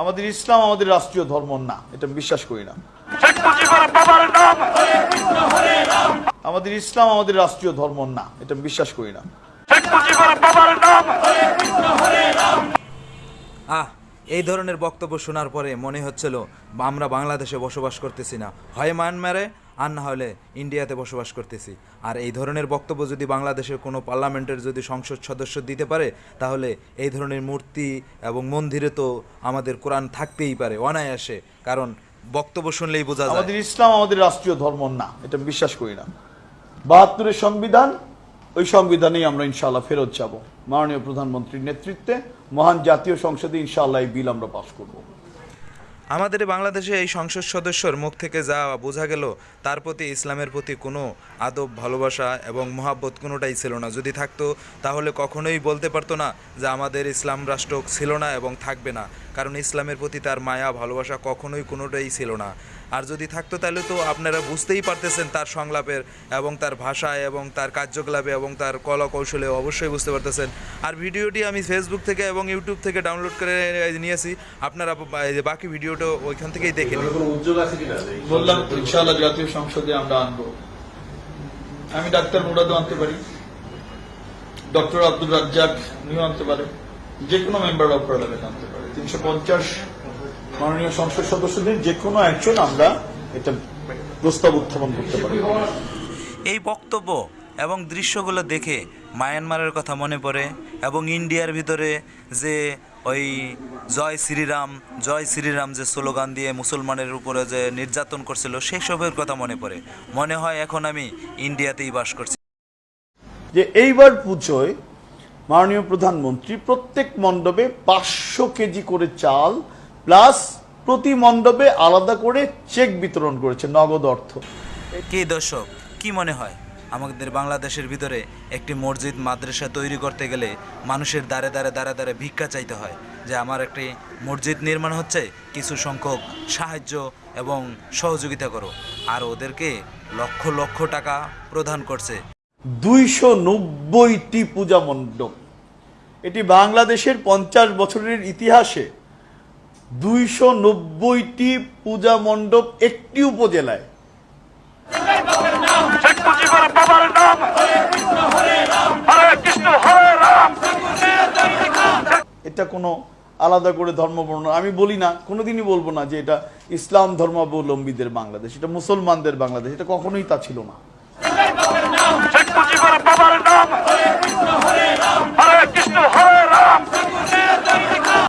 আমাদের ইসলাম আমাদের রাষ্ট্রীয় ধর্ম না এটা আমি বিশ্বাস করি না। আমাদের ইসলাম আমাদের রাষ্ট্রীয় ধর্ম না এটা আমি বিশ্বাস করি না। আহ এই ধরনের বক্তব্য শোনার পরে মনে হচ্ছিল আমরা বাংলাদেশে বসবাস করতেছি না। হয় মায়ানমারে আর না হলে ইন্ডিয়াতে বসবাস করতেছি। আর এই ধরনের বক্তব্য যদি বাংলাদেশের কোনো পার্লামেন্টের যদি সংসদ সদস্য দিতে পারে, তাহলে এই ধরনের মূর্তি এবং মন্দিরে তো আমাদের কোরআন থাকতেই পারে, অনায়াসে। কারণ বক্তব্য শুনলেই বোঝা যায়। আমাদের ইসলাম আমাদের রাষ্ট্রীয় ধর্ম না, এটা বিশ্বাস করি না। বাহাত্তরের সংবিধান, ওই সংবিধানেই আমরা ইনশাআল্লাহ ফেরত যাব। মাননীয় প্রধানমন্ত্রীর নেতৃত্বে, মহান জাতীয় সংসদে ইনশাআল্লাহ এই বিল আমরা পাশ করব। আমাদের বাংলাদেশে এই সংসদ সদস্যর মুখ থেকে যা বোঝা গেল, তার প্রতি ইসলামের প্রতি কোনো আদব, ভালোবাসা এবং মহাব্বত কোনোটাই ছিল না। যদি থাকতো, তাহলে কখনোই বলতে পারতো না যে আমাদের ইসলাম রাষ্ট্র ছিল না এবং থাকবে না। কারণ ইসলামের প্রতি তার মায়া, ভালোবাসা কখনোই কোনোটাই ছিল না। আর যদি থাকতো তাহলে তো আপনারা বুঝতেই পারতেছেন তার সংলাপের এবং তার ভাষায় এবং তার কার্যকলাপে এবং তার কলা কৌশলে অবশ্যই বুঝতে পারতেছেন। আর ভিডিওটি আমি ফেসবুক থেকে এবং ইউটিউব থেকে ডাউনলোড করে নিয়েছি। আপনারা বাকি ভিডিওটা ওইখান থেকেই দেখে নিন। বললাম, ইনশাআল্লাহ জাতীয় সংসদে আমরা আনব। আমি ডাক্তার মুরাদও আনতে পারি, ডক্টর আব্দুল রাজ্জাক উনিও আনতে পারে যে কোনো মেম্বার অফ পার্লামেন্ট আনতে পারে। তিনশো পঞ্চাশ মাননীয় সংসদ সদস্যদের যে কোনো একজন আমরা এটা প্রস্তাব উত্থাপন করতে পারি। এই বক্তব্য এবং দৃশ্যগুলো দেখে মায়ানমারের কথা মনে পড়ে এবং ইন্ডিয়ার ভিতরে যে ওই জয় শ্রীরাম জয় শ্রীরাম যে স্লোগান দিয়ে মুসলমানের উপরে যে নির্যাতন করছিল সেই সবের কথা মনে পড়ে। মনে হয় এখন আমি ইন্ডিয়াতেই বাস করছি। যে এইবার পুজোয় মাননীয় প্রধানমন্ত্রী প্রত্যেক মণ্ডপে পাঁচশো কেজি করে চাল প্লাস প্রতি মণ্ডপে আলাদা করে চেক বিতরণ করেছে নগদ অর্থ। কে দর্শক কি মনে হয়? আমাদের বাংলাদেশের ভিতরে একটি মসজিদ মাদ্রাসা তৈরি করতে গেলে মানুষের দ্বারে দ্বারে দ্বারে দ্বারে ভিক্ষা চাইতে হয়। যে আমার একটি মসজিদ নির্মাণ হচ্ছে কিছু সংখ্যক সাহায্য এবং সহযোগিতা করো। আর ওদেরকে লক্ষ লক্ষ টাকা প্রদান করছে। দুইশো নব্বইটি পূজা মণ্ডপ। এটি বাংলাদেশের পঞ্চাশ বছরের ইতিহাসে দুইশো নব্বইটি পূজা মণ্ডপ একটি উপজেলায়। এটা কোনো আলাদা করে ধর্ম বর্ণনা আমি বলি না কোনোদিনই বলব না যে এটা ইসলাম ধর্মাবলম্বীদের বাংলাদেশ এটা মুসলমানদের বাংলাদেশ এটা কখনোই তা ছিল না।